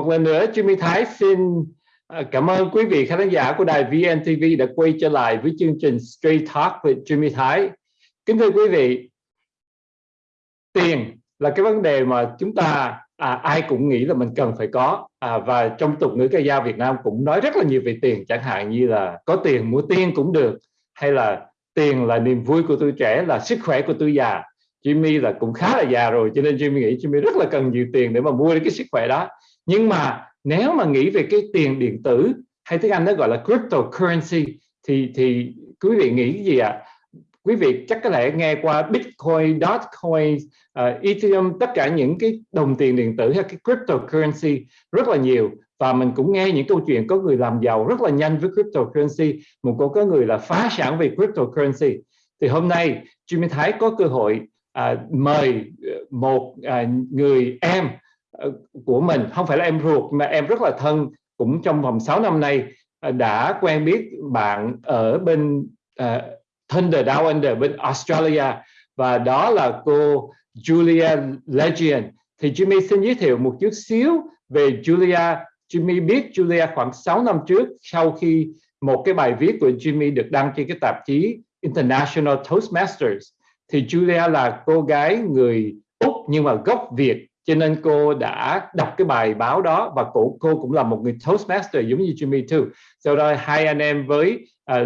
một lần nữa Jimmy Thái xin à, cảm ơn quý vị khán giả của đài VNTV đã quay trở lại với chương trình Straight Talk với Jimmy Thái. Kính thưa quý vị, tiền là cái vấn đề mà chúng ta à, ai cũng nghĩ là mình cần phải có. À, và trong tục ngữ ca dao Việt Nam cũng nói rất là nhiều về tiền chẳng hạn như là có tiền mua tiên cũng được hay là tiền là niềm vui của tôi trẻ là sức khỏe của tôi già. Jimmy là cũng khá là già rồi cho nên Jimmy nghĩ Jimmy rất là cần nhiều tiền để mà mua cái sức khỏe đó nhưng mà nếu mà nghĩ về cái tiền điện tử hay tiếng Anh nó gọi là cryptocurrency thì thì quý vị nghĩ gì ạ à? quý vị chắc có thể nghe qua Bitcoin, Dogecoin, uh, Ethereum, tất cả những cái đồng tiền điện tử hay cái cryptocurrency rất là nhiều và mình cũng nghe những câu chuyện có người làm giàu rất là nhanh với cryptocurrency, một cô có người là phá sản về cryptocurrency. Thì hôm nay Jimmy Thái có cơ hội uh, mời ờ, một uh, người em Ờ, của mình, không phải là em ruột mà em rất là thân, cũng trong vòng 6 năm nay ờ, đã quen biết bạn ở bên uh, Thunder Down Under bên Australia và đó là cô Julia Legion. Thì Jimmy xin giới thiệu một chút xíu về Julia. Jimmy biết Julia khoảng 6 năm trước sau khi một cái bài viết của Jimmy được đăng trên cái tạp chí International Toastmasters. Thì Julia là cô gái người Úc nhưng mà gốc Việt cho nên cô đã đọc cái bài báo đó và cô cô cũng là một người Toastmaster giống như Jimmy too. Sau đó hai anh em với uh,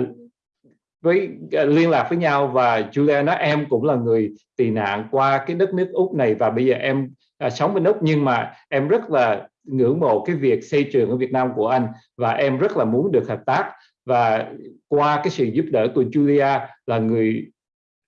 với uh, liên lạc với nhau và Julia nói em cũng là người tị nạn qua cái đất nước Úc này và bây giờ em uh, sống bên Úc nhưng mà em rất là ngưỡng mộ cái việc xây trường ở Việt Nam của anh và em rất là muốn được hợp tác và qua cái sự giúp đỡ của Julia là người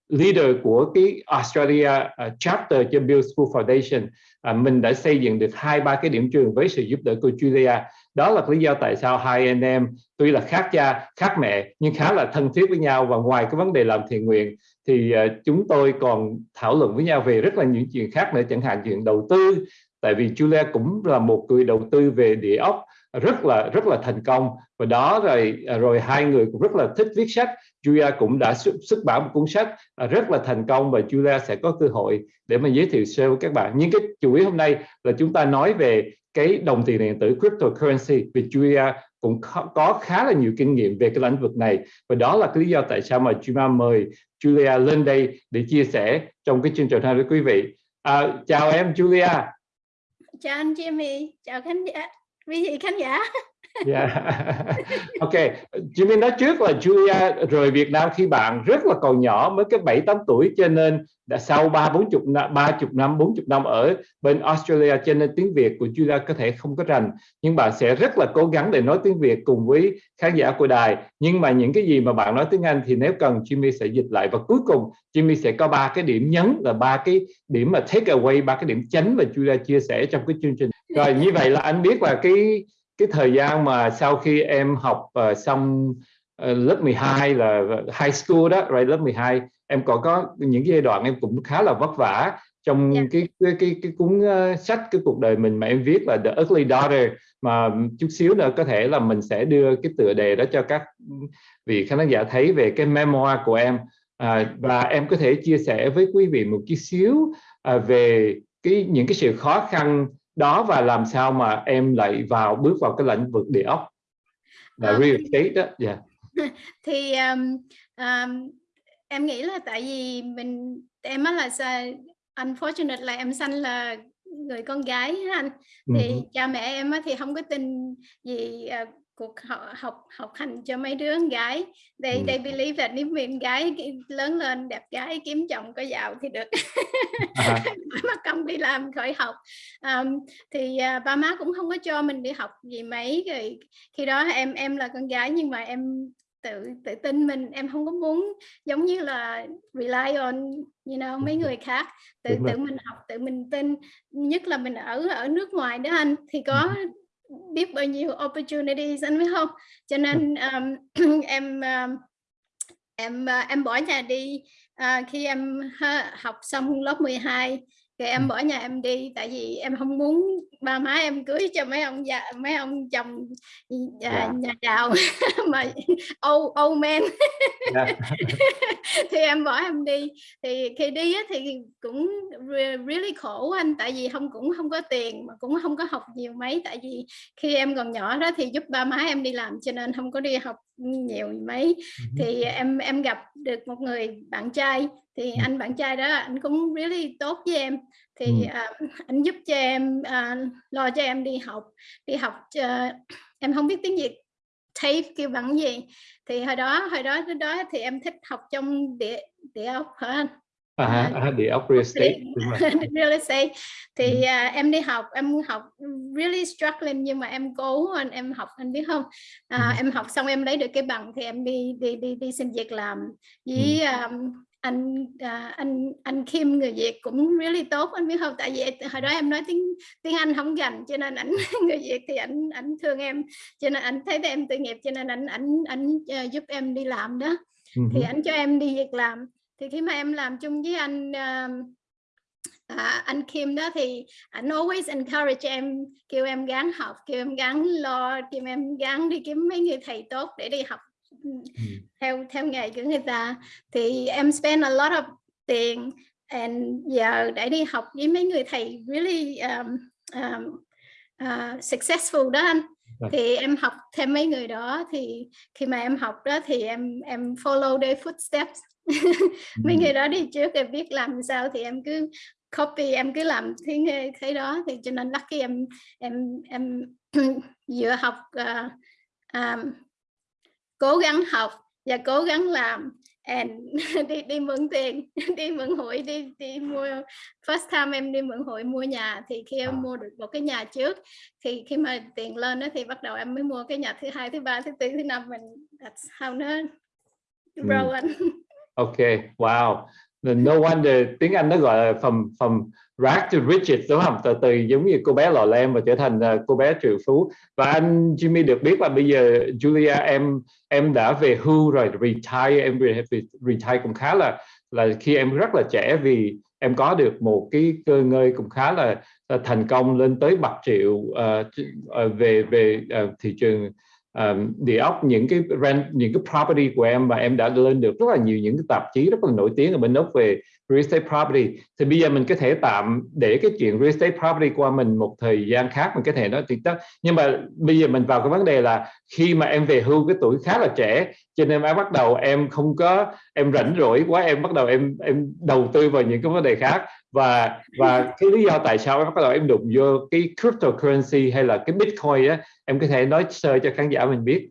leader của cái Australia uh, chapter cho Bill School Foundation uh, mình đã xây dựng được hai ba cái điểm trường với sự giúp đỡ của Julia. Đó là lý do tại sao hai anh em tuy là khác cha khác mẹ nhưng khá là thân thiết với nhau. Và ngoài cái vấn đề làm thiện nguyện thì uh, chúng tôi còn thảo luận với nhau về rất là những chuyện khác nữa chẳng hạn chuyện đầu tư. Tại vì Julia cũng là một người đầu tư về địa ốc rất là rất là thành công. Và đó rồi rồi hai người cũng rất là thích viết sách. Julia cũng đã xuất, xuất bản một cuốn sách à, rất là thành công và Julia sẽ có cơ hội để mà giới thiệu sơ với các bạn. Nhưng cái chủ yếu hôm nay là chúng ta nói về cái đồng tiền điện tử cryptocurrency vì Julia cũng có khá là nhiều kinh nghiệm về cái lĩnh vực này và đó là cái lý do tại sao mà Julia mời Julia lên đây để chia sẻ trong cái chương trình này với quý vị. À, chào em Julia. Chào anh Jimmy, chào khán giả, quý vị khán giả. Yeah. ok, Jimmy nói trước là Julia rời Việt Nam khi bạn rất là còn nhỏ mới cái bảy tám tuổi cho nên đã sau ba bốn chục năm ba chục năm bốn chục năm ở bên Australia cho nên tiếng Việt của Julia có thể không có rành. Nhưng bạn sẽ rất là cố gắng để nói tiếng Việt cùng với khán giả của đài. Nhưng mà những cái gì mà bạn nói tiếng Anh thì nếu cần Jimmy sẽ dịch lại. Và cuối cùng Jimmy sẽ có ba cái điểm nhấn là ba cái điểm mà take away ba cái điểm chánh mà Julia chia sẻ trong cái chương trình. Rồi như vậy là anh biết là cái cái thời gian mà sau khi em học uh, xong uh, lớp 12 là high school đó rồi lớp 12 em còn có những cái giai đoạn em cũng khá là vất vả trong yeah. Dạ. cái cái cái, cái cuốn uh, sách cái cuộc đời mình mà em viết là The Ugly Daughter mà chút xíu nữa có thể là mình sẽ đưa cái tựa đề đó cho các vị khán giả thấy về cái memoir của em à, và em có thể chia sẻ với quý vị một chút xíu à, về cái những cái sự khó khăn đó và làm sao mà em lại vào bước vào cái lĩnh vực địa ốc là à, real estate đó yeah. thì um, um, em nghĩ là tại vì mình em á là unfortunate là em sanh là người con gái anh thì uh -huh. cha mẹ em á thì không có tin gì uh, cuộc học học học hành cho mấy đứa con gái. They ừ. they believe that nếu mình gái lớn lên đẹp gái kiếm chồng có giàu thì được. À. mà công đi làm khỏi học. Um, thì uh, ba má cũng không có cho mình đi học gì mấy. Rồi khi đó em em là con gái nhưng mà em tự tự tin mình. Em không có muốn giống như là rely on you know mấy người khác. Tự tự mình học tự mình tin. Nhất là mình ở ở nước ngoài đó anh. Thì có biết bao nhiêu opportunities anh biết không cho nên um, em um, em uh, em bỏ nhà đi uh, khi em học xong lớp 12 thì em bỏ nhà em đi tại vì em không muốn ba má em cưới cho mấy ông già mấy ông chồng nhà, yeah. nhà giàu mà old old man yeah. thì em bỏ em đi thì khi đi á, thì cũng really khổ anh tại vì không cũng không có tiền mà cũng không có học nhiều mấy tại vì khi em còn nhỏ đó thì giúp ba má em đi làm cho nên không có đi học nhiều mấy. Thì em em gặp được một người bạn trai thì anh bạn trai đó anh cũng really tốt với em. Thì uh, anh giúp cho em uh, lo cho em đi học đi học uh, em không biết tiếng Việt TAFE kêu bằng gì. Thì hồi đó hồi đó đó thì em thích học trong địa địa ốc hả anh à, à, địa ốc real estate. real estate. Thì uh, em đi học em học really struggling nhưng mà em cố anh em học anh biết không? Uh, ừ. em học xong em lấy được cái bằng thì em đi đi đi đi xin việc làm với um, anh uh, anh anh Kim người Việt cũng really tốt anh biết không? Tại vì hồi đó em nói tiếng tiếng Anh không gành cho nên ảnh người Việt thì ảnh ảnh thương em. Cho nên ảnh thấy em tự nghiệp cho nên ảnh ảnh ảnh uh, giúp em đi làm đó. -huh. thì ảnh cho em đi việc làm thì khi mà em làm chung với anh uh, à, anh Kim đó thì anh always encourage em kêu em gắng học kêu em gắng lo kêu em gắng đi kiếm mấy người thầy tốt để đi học theo theo nghề của người ta. Thì em spend a lot of tiền and giờ để đi học với mấy người thầy really um, um, uh, successful đó anh. Dạ. thì em học thêm mấy người đó thì khi mà em học đó thì em em follow their footsteps mấy người đó đi trước em biết làm sao thì em cứ copy em cứ làm thế thế đó. Thì cho nên lucky em em em vừa học uh, um, cố gắng học và cố gắng làm and đi đi mượn tiền đi mượn hội đi đi mua first time em đi mượn hội mua nhà. Thì khi em à. mua được một cái nhà trước thì khi mà tiền lên đó thì bắt đầu em mới mua cái nhà thứ hai thứ ba thứ tư thứ năm. Mình that's how nó grow anh ok wow. No wonder tiếng Anh nó gọi là from from rag to riches đúng không? Từ từ giống như cô bé lò lem và trở thành ờ, cô bé triệu phú. Và anh Jimmy được biết là bây giờ Julia em em đã về hưu rồi retire em về retire cũng khá là là khi em rất là trẻ vì em có được một cái cơ ngơi cũng khá là, là thành công lên tới bạc triệu uh, về về uh, thị trường um, địa ốc những cái rent những cái property của em và em đã lên được rất là nhiều những cái tạp chí rất là nổi tiếng ở bên úc về real estate property. Thì bây giờ mình có thể tạm để cái chuyện real estate property qua mình một thời gian khác, mình có thể nói chuyện đó. nhưng mà bây giờ mình vào cái vấn đề là khi mà em về hưu, cái tuổi khá là trẻ, cho nên em bắt đầu em không có, em rảnh rỗi quá, em bắt đầu em em đầu tư vào những cái vấn đề khác. Và và cái lý do tại sao em bắt đầu em đụng vô cái cryptocurrency hay là cái bitcoin á, em có thể nói sơ cho khán giả mình biết.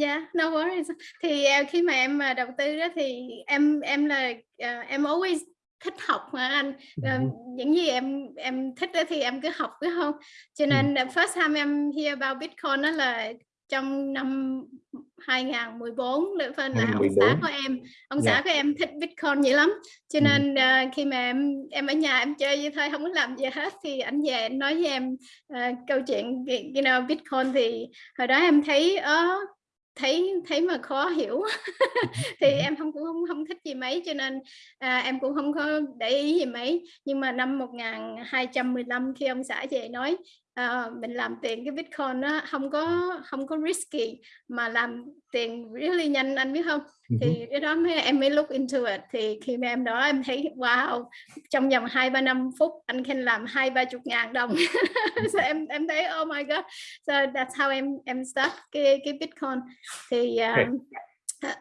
Yeah, no worries. Thì uh, khi mà em uh, đầu tư đó thì em em là uh, em always thích học mà anh uh, những gì em em thích đó thì em cứ học phải không? Cho nên uh, first time em hear about Bitcoin đó là trong năm 2014 được phân là ông xã của em ông yeah. xã của em thích bitcoin nhiều lắm cho nên uh, khi mà em em ở nhà em chơi như thôi không có làm gì hết thì anh về anh nói với em uh, câu chuyện you know bitcoin thì hồi đó em thấy uh, thấy thấy mà khó hiểu thì em không cũng không không thích gì mấy cho nên à, em cũng không có để ý gì mấy. Nhưng mà năm 1215 khi ông xã về nói à, mình làm tiền cái bitcoin nó không có không có risky mà làm tiền really nhanh anh biết không? Thì cái đó mới em mới look into it. Thì khi mà em đó em thấy wow trong vòng hai ba năm phút anh can làm hai ba chục ngàn đồng. So em em thấy oh my god. So that's how em em start cái cái bitcoin. Thì um, uh,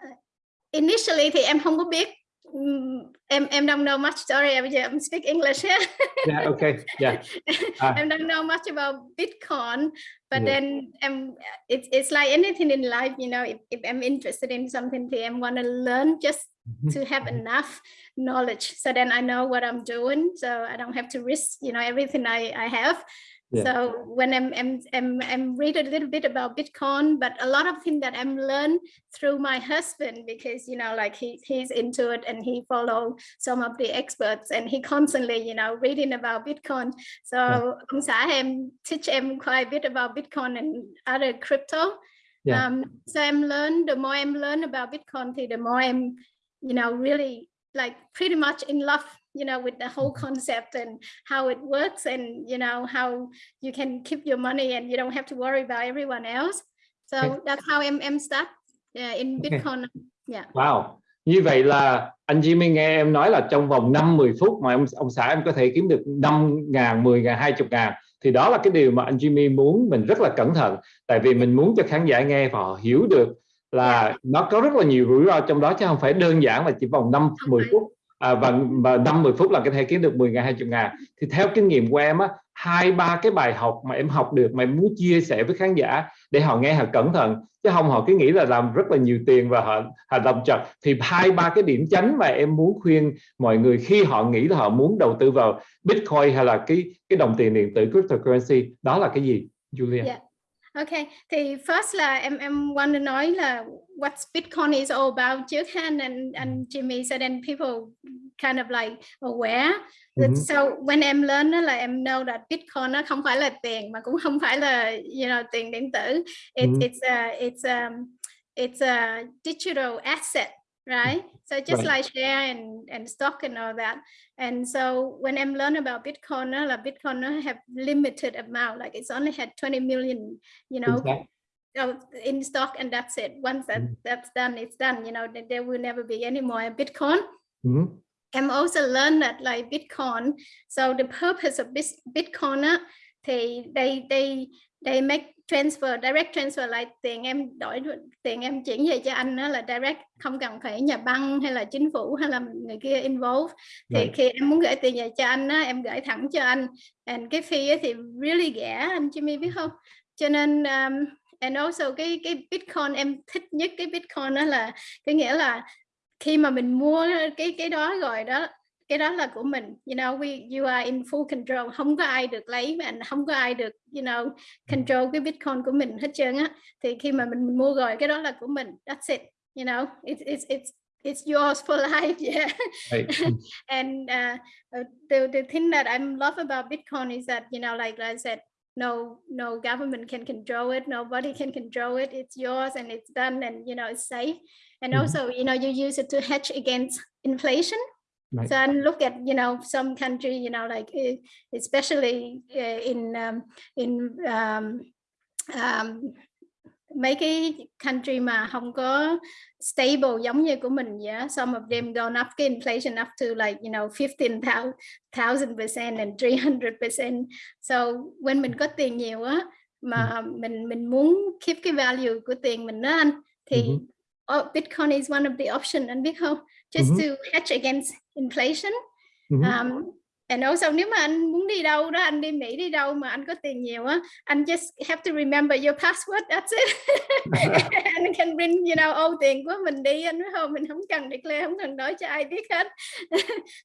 initially thì em không có biết em em don't know much sorry bây giờ em speak English yeah yeah okay yeah uh, em don't know much about Bitcoin but yeah. then um it's it's like anything in life you know if, if I'm interested in something thì em want to learn just mm-hmm. to have enough knowledge so then I know what I'm doing so I don't have to risk you know everything I I have yeah. So when I'm, I'm, I'm, I'm read a little bit about Bitcoin, but a lot of things that I'm learned through my husband, because, you know, like he, he's into it and he follow some of the experts and he constantly, you know, reading about Bitcoin. So ông xã em teach em quite a bit about Bitcoin and other crypto. Yeah. Um, so I'm learn, the more I'm learn about Bitcoin, the more I'm, you know, really like pretty much in love you know with the whole concept and how it works and you know how you can keep your money and you don't have to worry about everyone else. So okay. that's how em em start uh, in Bitcoin. Yeah. Wow. Như vậy là anh Jimmy nghe em nói là trong vòng 5-10 phút mà ông ông xã em có thể kiếm được 5 ngàn, 10 ngàn, 20 ngàn thì đó là cái điều mà anh Jimmy muốn mình rất là cẩn thận tại vì mình muốn cho khán giả nghe và họ hiểu được là nó có rất là nhiều rủi ro trong đó chứ không phải đơn giản là chỉ vòng 5 10 phút à, và, và 5 10 phút là có thể kiếm được 10 ngàn 20 ngàn thì theo kinh nghiệm của em á hai ba cái bài học mà em học được mà em muốn chia sẻ với khán giả để họ nghe họ cẩn thận chứ không họ cứ nghĩ là làm rất là nhiều tiền và họ họ làm chật thì hai ba cái điểm chánh mà em muốn khuyên mọi người khi họ nghĩ là họ muốn đầu tư vào Bitcoin hay là cái cái đồng tiền điện tử cryptocurrency đó là cái gì Julia? Yeah. Ok, thì first là em em want to nói là what Bitcoin is all about ha and and Jimmy said and people kind of like aware. Mm -hmm. So when em là em know that Bitcoin nó không phải là tiền mà cũng không phải là you know tiền điện tử. It, mm -hmm. It's a it's a it's a digital asset right? So just right. like share and, and stock and all that. And so when I'm learning about Bitcoin, like Bitcoin have limited amount, like it's only had 20 million, you know, exactly. In stock and that's it. Once that, mm. that's done, it's done, you know, there will never be any more Bitcoin. Mm -hmm. I'm also learned that like Bitcoin, so the purpose of Bitcoin, they, they, they, they make transfer direct transfer lại tiền em đổi tiền em chuyển về cho anh đó là direct không cần phải nhà băng hay là chính phủ hay là người kia involve thì right. khi em muốn gửi tiền về cho anh á em gửi thẳng cho anh and cái fee thì really rẻ anh Jimmy biết không cho nên um, and also cái cái Bitcoin em thích nhất cái Bitcoin đó là cái nghĩa là khi mà mình mua cái cái đó rồi đó cái đó là của mình. You know we you are in full control. Không có ai được lấy mà không có ai được you know control cái bitcoin của mình hết trơn á. Thì khi mà mình, mình mua rồi cái đó là của mình. That's it. You know it's it's it's it's yours for life. Yeah. And uh, the the thing that I love about Bitcoin is that you know like I said no no government can control it nobody can control it it's yours and it's done and you know it's safe and mm -hmm. also you know you use it to hedge against inflation Right. So and look at you know some country you know like eh, especially uh, in um, in um, um, mấy cái country mà không có stable giống như của mình yeah some of them gone up cái inflation up to like you know 15,000 percent and 300 percent so when mình có tiền nhiều á mà mm. mình mình muốn keep cái value của tiền mình đó anh thì mm -hmm. oh, Bitcoin is one of the option anh biết không just mm -hmm. to hedge against inflation mm -hmm. um, and also nếu mà anh muốn đi đâu đó anh đi Mỹ đi đâu mà anh có tiền nhiều á anh just have to remember your password that's it anh can bring you know ô tiền của mình đi anh biết không mình không cần declare không cần nói cho ai biết hết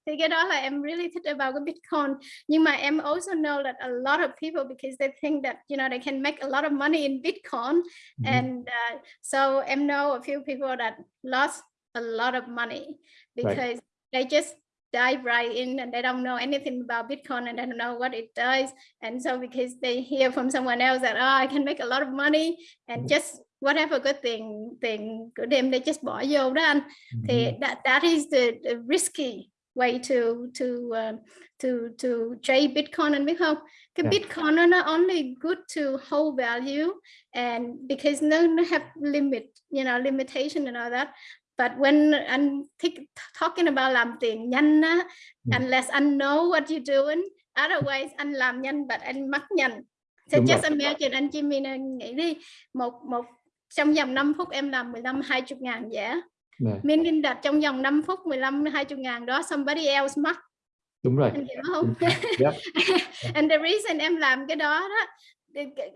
thì cái đó là em really thích about cái Bitcoin nhưng mà em also know that a lot of people because they think that you know they can make a lot of money in Bitcoin mm -hmm. and uh, so em know a few people that lost a lot of money because right. they just dive right in and they don't know anything about Bitcoin and they don't know what it does. And so because they hear from someone else that, oh, I can make a lot of money and mm-hmm. just whatever good thing tiền của them they just bỏ vô đó anh. Thì that, that is the, the risky way to to uh, to to trade Bitcoin and biết không? Cái yeah. Bitcoin nó nó only good to hold value and because no no have limit, you know, limitation and all that. But when I'm talking about làm tiền nhanh á, mm. unless I know what you're doing, otherwise anh làm nhanh but anh mất nhanh. So Đúng just rồi. imagine anh Jimmy nghĩ đi, một một trong vòng 5 phút em làm 15 20 ngàn giả. Yeah. Meaning that trong vòng 5 phút 15 20 ngàn đó somebody else mất. Đúng rồi. Anh hiểu không? Yep. And the reason em làm cái đó đó,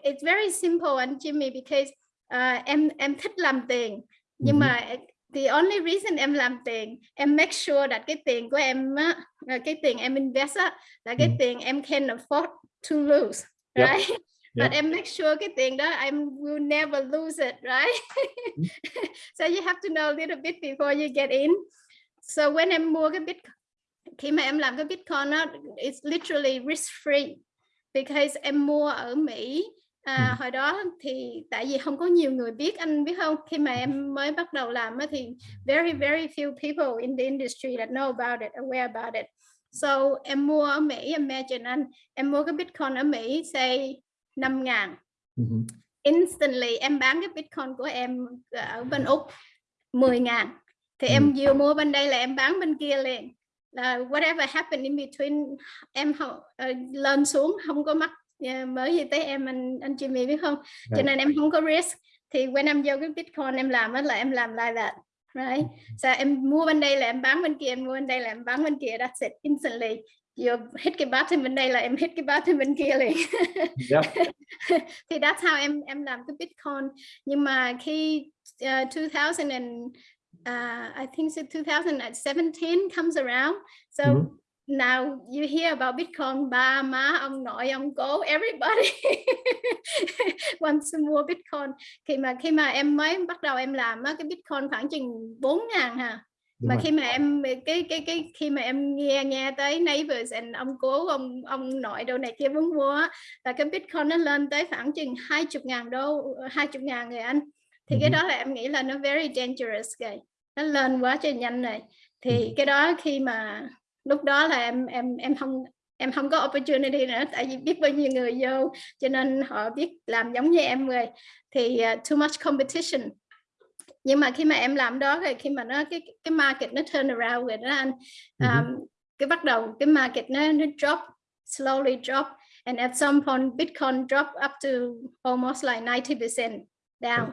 it's very simple anh Jimmy because uh, em em thích làm tiền nhưng mm -hmm. mà the only reason em làm tiền em make sure that cái tiền của em á cái tiền em invest là cái mm. tiền em can afford to lose right yep. but em make sure cái tiền đó em will never lose it right mm. so you have to know a little bit before you get in so when em mua cái bit khi mà em làm cái bitcoin á it's literally risk free because em mua ở Mỹ À, hồi đó thì tại vì không có nhiều người biết anh biết không? Khi mà em mới bắt đầu làm thì very very few people in the industry that know about it aware about it. So em mua ở Mỹ imagine anh em mua cái Bitcoin ở Mỹ say 5 ngàn. Uh -huh. instantly em bán cái Bitcoin của em ở bên Úc 10 ngàn. Thì -huh. em vừa mua bên đây là em bán bên kia liền. Là whatever happened in between em uh, lên xuống không có mắc uh, mới gì tới em anh anh Jimmy biết không? Right. cho nên em không có risk. Thì when em vô cái Bitcoin em làm là em làm like that right? So em mua bên đây là em bán bên kia em mua bên đây là em bán bên kia that's it instantly. You hit cái button bên đây là em hit cái button bên kia liền. Yep. thì that's how em em làm cái Bitcoin. Nhưng mà khi uh, 2000 and uh, I think so 2017 comes around. So mm -hmm now you hear about Bitcoin ba má ông nội ông cố everybody. Wants to mua Bitcoin. Khi mà khi mà em mới bắt đầu em làm á, cái Bitcoin khoảng chừng 4 ngàn ha mà khi mà em cái cái cái khi mà em nghe nghe tới neighbors and ông cố ông ông nội đâu này kia muốn mua là cái bitcoin nó lên tới khoảng chừng hai chục ngàn đô hai chục ngàn người anh. Thì cái đó là em nghĩ là nó very dangerous kìa. Nó lên quá trời nhanh này. Thì cái đó khi mà lúc đó là em em em không em không có opportunity nữa tại vì biết bao nhiêu người vô cho nên họ biết làm giống như em người thì uh, too much competition. Nhưng mà khi mà em làm đó rồi khi mà nó cái cái market nó turn around rồi đó anh um, cái bắt đầu cái market nó nó drop slowly drop and at some point Bitcoin drop up to almost like 90% down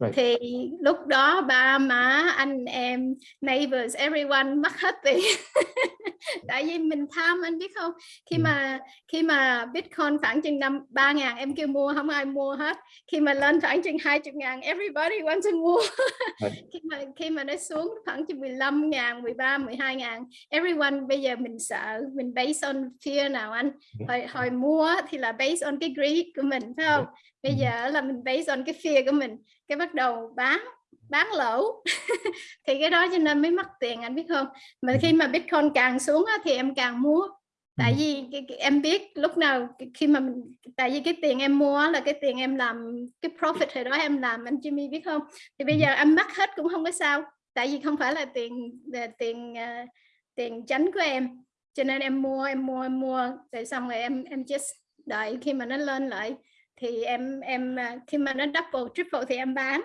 Right. thì lúc đó ba má anh em neighbors everyone mất hết tiền. Tại vì mình tham anh biết không? Khi ừ. mà khi mà bitcoin khoảng chừng năm ba ngàn em kêu mua không ai mua hết. Khi mà lên khoảng chừng hai chục ngàn everybody wants to mua. Khi mà khi mà nó xuống khoảng chừng 15 ngàn 13 12 ngàn everyone bây giờ mình sợ mình based on fear nào anh? Hồi, hồi mua thì là based on cái greed của mình phải không bây giờ là mình based on cái fear của mình cái bắt đầu bán bán lỗ thì cái đó cho nên mới mất tiền anh biết không? Mà khi mà bitcoin càng xuống á, thì em càng mua. Tại vì em biết lúc nào khi mà mình tại vì cái tiền em mua là cái tiền em làm cái profit hồi đó em làm anh Jimmy biết không? Thì bây giờ em mất hết cũng không có sao tại vì không phải là tiền tiền uh, tiền chánh của em. Cho nên em mua em mua em mua rồi xong rồi em em just đợi khi mà nó lên lại thì em em à, khi mà nó double triple thì em bán.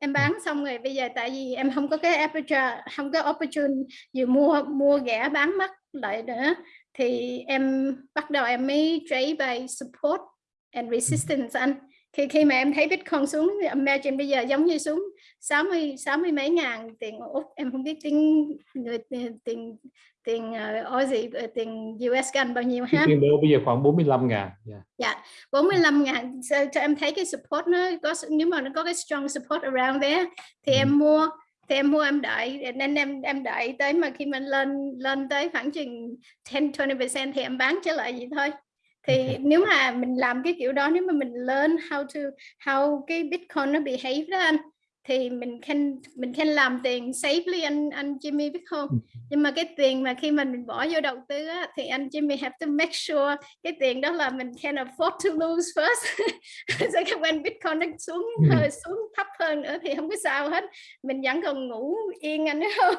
Em bán xong rồi bây giờ tại vì em không có cái aperture không có opportunity vừa mua mua rẻ bán mất lại nữa thì em bắt đầu em mới trade by support and resistance anh khi khi mà em thấy bitcoin xuống imagine bây giờ giống như xuống 60 60 mấy ngàn tiền úc em không biết tiếng người tiền tiền uh, Aussie uh, tiền US gần bao nhiêu ha tiền đô bây giờ khoảng 45 ngàn yeah. dạ 45 ngàn so, cho em thấy cái support nó có nếu mà nó có cái strong support around there thì ừ. em mua thì em mua em đợi nên em em đợi tới mà khi mình lên lên tới khoảng chừng 10 20% thì em bán trở lại vậy thôi thì nếu mà mình làm cái kiểu đó nếu mà mình learn how to how cái bitcoin nó behave đó anh thì mình can mình can làm tiền safely anh anh Jimmy biết không? Nhưng mà cái tiền mà khi mà mình bỏ vô đầu tư á, thì anh Jimmy have to make sure cái tiền đó là mình can afford to lose first. Sẽ so when Bitcoin nó xuống hơi xuống thấp hơn nữa thì không có sao hết. Mình vẫn còn ngủ yên anh không?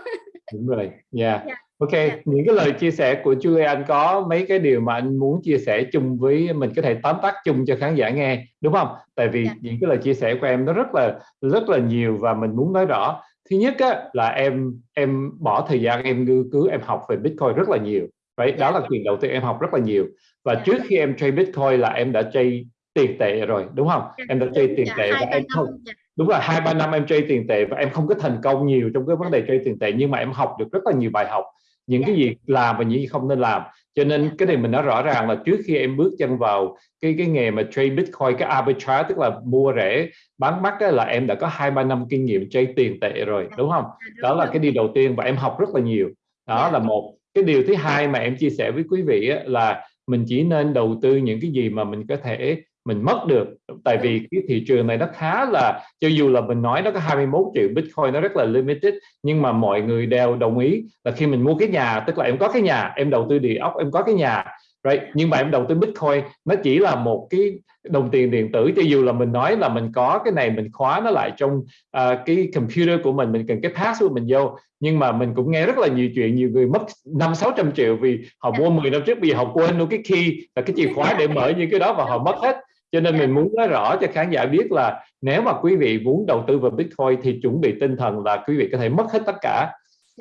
Đúng rồi. Yeah. yeah. Ok, yeah. những cái lời chia sẻ của chú anh có mấy cái điều mà anh muốn chia sẻ chung với mình có thể tóm tắt chung cho khán giả nghe, đúng không? Tại vì yeah. những cái lời chia sẻ của em nó rất là rất là nhiều và mình muốn nói rõ. Thứ nhất á, là em em bỏ thời gian em nghiên cứu em học về Bitcoin rất là nhiều. Vậy yeah. đó là quyền đầu tiên em học rất là nhiều. Và yeah. trước khi em trade Bitcoin là em đã trade tiền tệ rồi, đúng không? Yeah. Em đã trade tiền tệ và em không đúng là hai ba năm em trade tiền tệ và em không có thành công nhiều trong cái vấn đề trade tiền tệ nhưng mà em học được rất là nhiều bài học những cái gì làm và những gì không nên làm. Cho nên cái này mình nói rõ ràng là trước khi em bước chân vào cái cái nghề mà trade bitcoin cái arbitrage tức là mua rẻ bán mắc là em đã có hai ba năm kinh nghiệm trade tiền tệ rồi đúng không? Đó là cái điều đầu tiên và em học rất là nhiều. Đó là một. Cái điều thứ hai mà em chia sẻ với quý vị là mình chỉ nên đầu tư những cái gì mà mình có thể mình mất được. Tại vì cái thị trường này nó khá là cho dù là mình nói nó có 21 triệu Bitcoin nó rất là limited nhưng mà mọi người đều đồng ý là khi mình mua cái nhà tức là em có cái nhà em đầu tư địa ốc em có cái nhà right? Nhưng mà em đầu tư Bitcoin nó chỉ là một cái đồng tiền điện tử. Cho dù là mình nói là mình có cái này mình khóa nó lại trong uh, cái computer của mình mình cần cái password mình vô. Nhưng mà mình cũng nghe rất là nhiều chuyện nhiều người mất năm sáu trăm triệu vì họ mua 10 năm trước giờ họ quên luôn cái key là cái chìa khóa để mở những cái đó và họ mất hết cho nên mình muốn nói rõ cho khán giả biết là nếu mà quý vị muốn đầu tư vào Bitcoin thì chuẩn bị tinh thần là quý vị có thể mất hết tất cả.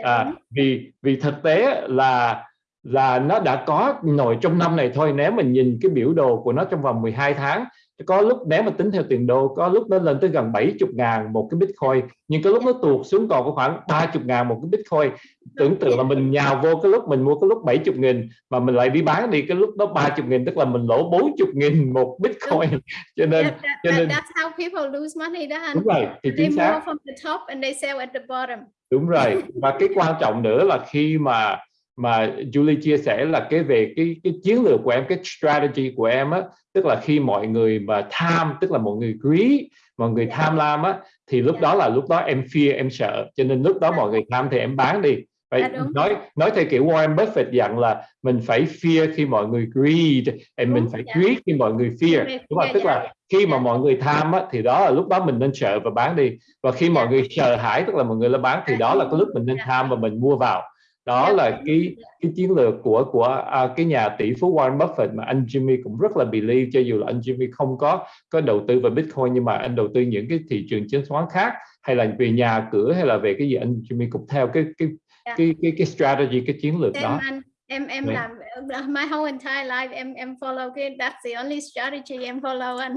À, vì vì thực tế là là nó đã có nổi trong năm này thôi. Nếu mình nhìn cái biểu đồ của nó trong vòng 12 tháng có lúc nếu mà tính theo tiền đô có lúc nó lên tới gần 70 ngàn một cái Bitcoin nhưng cái lúc nó tuột xuống còn có khoảng 30 ngàn một cái Bitcoin. Tưởng tượng là mình nhào vô cái lúc mình mua cái lúc 70 nghìn mà mình lại đi bán đi cái lúc đó 30 nghìn tức là mình lỗ 40 nghìn một Bitcoin. Cho nên that, that, cho nên that's how people lose money đó anh. Đúng rồi thì they chính xác. from the top and they sell at the bottom. Đúng rồi. Và cái quan trọng nữa là khi mà mà Julie chia sẻ là cái về cái cái chiến lược của em cái strategy của em á tức là khi mọi người mà tham tức là mọi người greedy mọi người tham lam á thì lúc đó là lúc đó em fear em sợ cho nên lúc đó mọi người tham thì em bán đi Vậy À, nói nói theo kiểu Warren Buffett dặn là mình phải fear khi mọi người greed and mình phải dạ. greed khi mọi người fear Dạ, đúng không? dạ, tức dạ. là khi mà Dạ. mọi người tham á, thì đó là lúc đó mình nên sợ và bán đi và khi mọi Dạ. người sợ hãi tức là mọi người là bán thì Dạ. đó là cái lúc mình nên Dạ. tham và mình mua vào đó Dạ. là cái cái chiến lược của của à, cái nhà tỷ phú Warren Buffett mà anh Jimmy cũng rất là believe cho dù là anh Jimmy không có có đầu tư vào Bitcoin nhưng mà anh đầu tư những cái thị trường chứng khoán khác hay là về nhà cửa hay là về cái gì anh Jimmy cũng theo cái cái Dạ. cái cái cái strategy cái chiến lược em đó anh em em Dạ. làm my whole entire life em em follow cái that's the only strategy em follow anh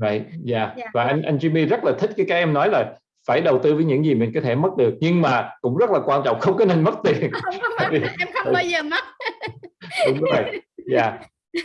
Right, yeah. Dạ. Và anh anh Jimmy rất là thích cái cái em nói là phải đầu tư với những gì mình có thể mất được nhưng mà cũng rất là quan trọng không có nên mất tiền. không có mất em không bao giờ mất Đúng rồi. Yeah.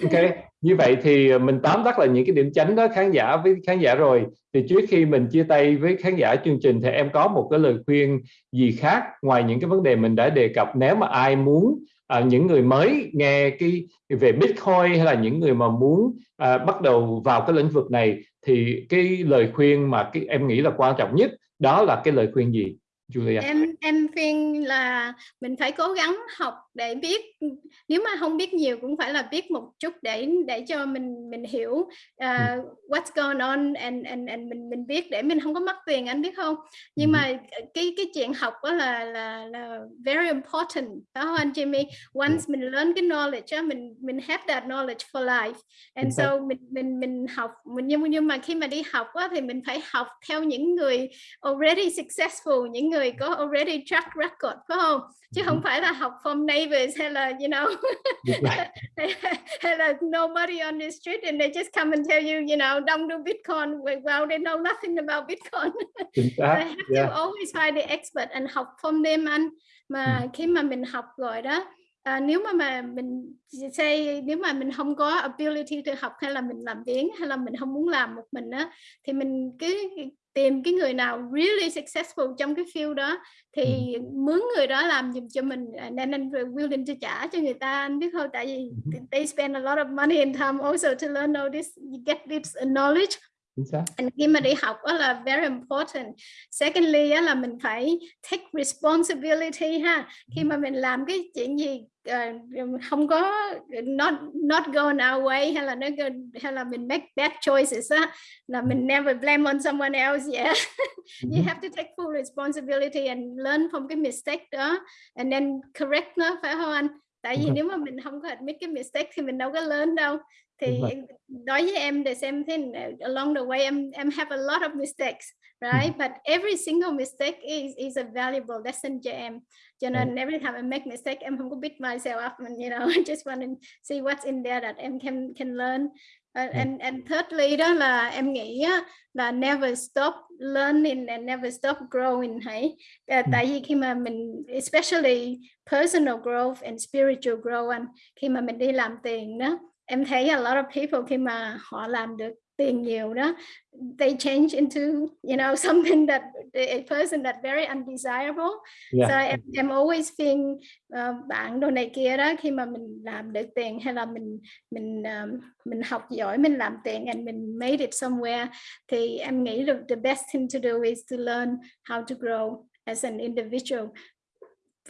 Ok, như vậy thì mình tóm tắt là những cái điểm chánh đó khán giả với khán giả rồi. Thì trước khi mình chia tay với khán giả chương trình thì em có một cái lời khuyên gì khác ngoài những cái vấn đề mình đã đề cập nếu mà ai muốn à, những người mới nghe cái về Bitcoin hay là những người mà muốn à, bắt đầu vào cái lĩnh vực này thì cái lời khuyên mà cái em nghĩ là quan trọng nhất đó là cái lời khuyên gì, Julia? em em khuyên là mình phải cố gắng học để biết nếu mà không biết nhiều cũng phải là biết một chút để để cho mình mình hiểu uh, what's going on and and and mình mình biết để mình không có mất tiền anh biết không? Nhưng Ừ. mà cái cái chuyện học đó là là là very important. Đó anh Jimmy? Once mình learn cái knowledge mình mình have that knowledge for life. And so mình mình mình học mình nhưng nhưng mà khi mà đi học á thì mình phải học theo những người already successful những người có already track record phải không? Chứ không phải là học from neighbors hay là you know? Là nobody on the street and they just come and tell you you know don't do bitcoin. Well they know nothing about bitcoin. I have Yeah. to always find the expert and học from them anh. Mà khi mà mình học rồi đó à, nếu mà mà mình say nếu mà mình không có ability to học hay là mình làm biếng hay là mình không muốn làm một mình á thì mình cứ tìm cái người nào really successful trong cái field đó thì mướn người đó làm giùm cho mình à, nên anh willing to trả cho người ta anh biết không tại vì Ừ. they spend a lot of money and time also to learn all this you get this knowledge And khi mà đi học đó là very important. Secondly á, là mình phải take responsibility ha. Khi mà mình làm cái chuyện gì ờ, không có not not going our way hay là nó hay là mình make bad choices á là mình never blame on someone else yeah. you Mhm. have to take full responsibility and learn from cái mistake đó and then correct nó phải không anh? Tại vì nếu mà mình không có admit cái mistake thì mình đâu có lớn đâu. Thì đối với em same thing uh, along the way em em have a lot of mistakes right? But every single mistake is is a valuable lesson cho em. Cho nên every time I make mistake em không có beat myself up and you know I just want to see what's in there that em can can learn Uh, and and thirdly đó là em nghĩ á, là never stop learning and never stop growing hãy. Uh, tại vì khi mà mình especially personal growth and spiritual growth anh khi mà mình đi làm tiền đó em thấy a lot of people khi mà họ làm được tiền nhiều đó they change into you know something that a person that very undesirable. Yeah. so em, em always feel uh, bạn đồ này kia đó khi mà mình làm được tiền hay là mình mình um, mình học giỏi mình làm tiền and mình made it somewhere thì em nghĩ được the best thing to do is to learn how to grow as an individual.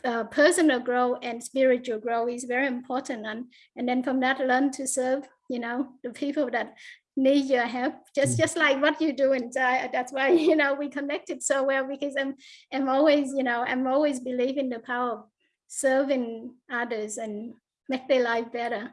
Uh, personal growth and spiritual growth is very important and and then from that learn to serve you know the people that need your help just mm. just like what you do inside that's why you know we connected so well because i'm i'm always you know i'm always believe in the power of serving others and make their life better.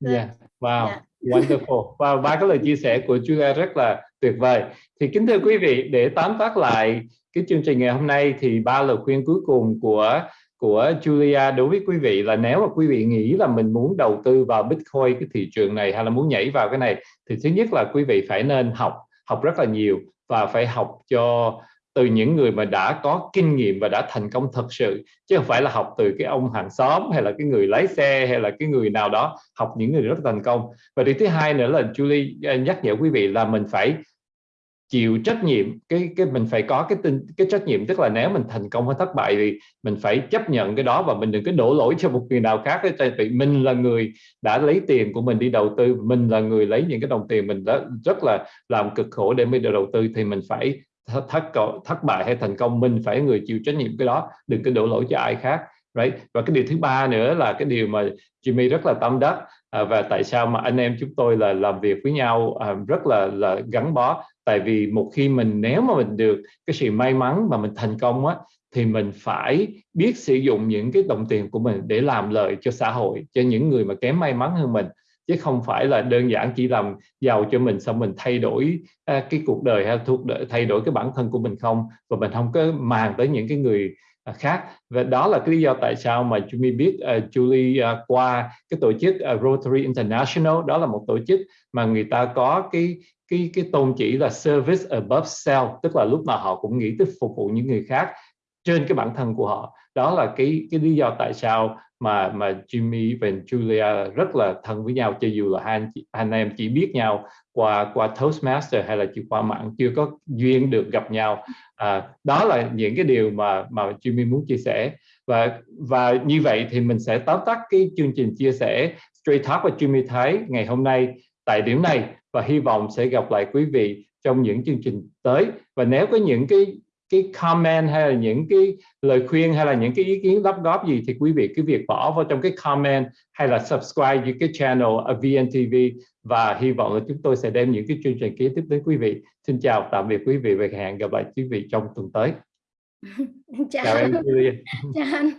Yeah. Wow. yeah. wonderful. Wow. Ba cái lời chia sẻ của Julia rất là tuyệt vời. Thì kính thưa quý vị để tóm tắt lại cái chương trình ngày hôm nay thì ba lời khuyên cuối cùng của của Julia. Đối với quý vị là nếu mà quý vị nghĩ là mình muốn đầu tư vào Bitcoin, cái thị trường này, hay là muốn nhảy vào cái này, thì thứ nhất là quý vị phải nên học học rất là nhiều và phải học cho từ những người mà đã có kinh nghiệm và đã thành công thật sự, chứ không phải là học từ cái ông hàng xóm, hay là cái người lái xe, hay là cái người nào đó, học những người rất thành công. Và điều thứ hai nữa là Julie nhắc nhở quý vị là mình phải chịu trách nhiệm cái cái mình phải có cái tin cái trách nhiệm tức là nếu mình thành công hay thất bại thì mình phải chấp nhận cái đó và mình đừng có đổ lỗi cho một người nào khác tại vì mình là người đã lấy tiền của mình đi đầu tư mình là người lấy những cái đồng tiền mình đã rất là làm cực khổ để mới được đầu tư thì mình phải thất thất, thất bại hay thành công mình phải người chịu trách nhiệm cái đó đừng có đổ lỗi cho ai khác right? Và cái điều thứ ba nữa là cái điều mà Jimmy rất là tâm đắc à, và tại sao mà anh em chúng tôi là làm việc với nhau à, rất là là gắn bó? Tại vì một khi mình nếu mà mình được cái sự may mắn mà mình thành công á thì mình phải biết sử dụng những cái đồng tiền của mình để làm lợi cho xã hội cho những người mà kém may mắn hơn mình. Chứ không phải là đơn giản chỉ làm giàu cho mình xong mình thay đổi à, cái cuộc đời hay thuộc đời, thay đổi cái bản thân của mình không. Và mình không có màng tới những cái người À, khác. Và đó là cái lý do tại sao mà Jimmy biết uh, Julie uh, qua cái tổ chức uh, Rotary International. Đó là một tổ chức mà người ta có cái cái cái tôn chỉ là service above self tức là lúc nào họ cũng nghĩ tới phục vụ những người khác trên cái bản thân của họ. Đó là cái cái lý do tại sao mà mà Jimmy và Julia rất là thân với nhau cho dù là hai anh, anh em chỉ biết nhau qua qua Toastmaster hay là chỉ qua mạng chưa có duyên được gặp nhau. À, đó là những cái điều mà mà Jimmy muốn chia sẻ. Và và như vậy thì mình sẽ tóm tắt cái chương trình chia sẻ Straight Talk và Jimmy Thái ngày hôm nay tại điểm này. Và hy vọng sẽ gặp lại quý vị trong những chương trình tới. Và nếu có những cái cái comment hay là những cái lời khuyên hay là những cái ý kiến đóng góp gì thì quý vị cứ việc bỏ vào trong cái comment hay là subscribe những cái channel ở VNTV và hy vọng là chúng tôi sẽ đem những cái chương trình kế tiếp đến quý vị. Xin chào tạm biệt quý vị và hẹn gặp lại quý vị trong tuần tới. chào, chào em. Chào anh.